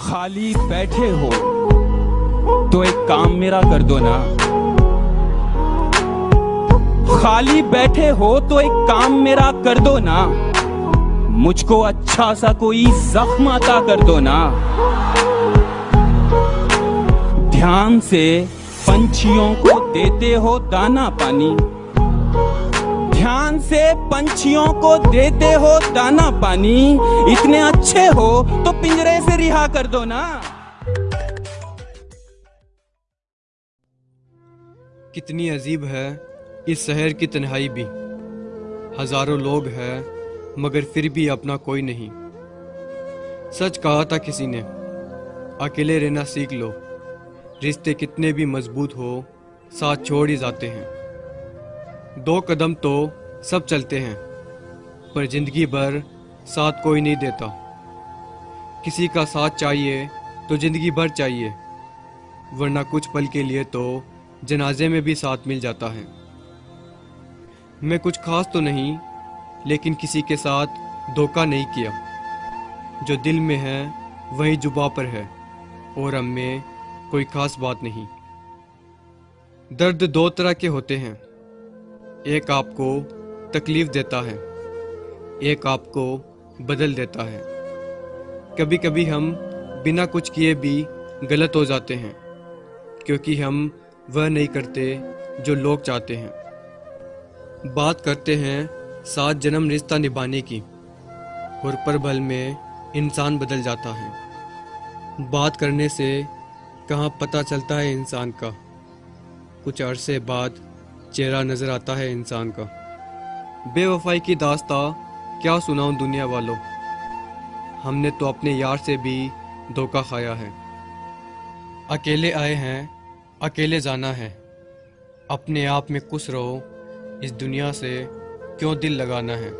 खाली बैठे हो तो एक काम मेरा कर दो ना। खाली बैठे हो तो एक काम मेरा कर दो ना। मुझको अच्छा सा कोई जख्म अता कर दो ना। ध्यान से पंछियों को देते हो दाना पानी। ध्यान से पंछियों को देते हो दाना पानी। इतने अच्छे हो तो पिंजरे से रिहा कर दो ना। कितनी अजीब है इस शहर की तन्हाई भी। हज़ारों लोग हैं, मगर फिर भी अपना कोई नहीं। सच कहा था किसी ने, अकेले रहना सीख लो। रिश्ते कितने भी मज़बूत हो, साथ छोड़ ही जाते हैं। दो कदम तो सब चलते हैं, पर ज़िंदगी भर साथ कोई नहीं देता। किसी का साथ चाहिए तो ज़िंदगी भर चाहिए, वरना कुछ पल के लिए तो जनाजे में भी साथ मिल जाता है। मैं कुछ खास तो नहीं, लेकिन किसी के साथ धोखा नहीं किया। जो दिल में है, वही जुबा पर है, और हम में कोई खास बात नहीं। दर्द दो तरह के होते हैं। एक आपको तकलीफ़ देता है, एक आपको बदल देता है। कभी कभी हम बिना कुछ किए भी गलत हो जाते हैं, क्योंकि हम वह नहीं करते जो लोग चाहते हैं। बात करते हैं सात जन्म रिश्ता निभाने की, और पर भल में इंसान बदल जाता है। बात करने से कहाँ पता चलता है इंसान का? कुछ अरसे बाद चेहरा नज़र आता है इंसान का। बेवफाई की दास्ता, क्या सुनाऊं दुनिया वालों? हमने तो अपने यार से भी धोखा खाया है। अकेले आए हैं, अकेले जाना है। अपने आप में खुश रहो, इस दुनिया से क्यों दिल लगाना है?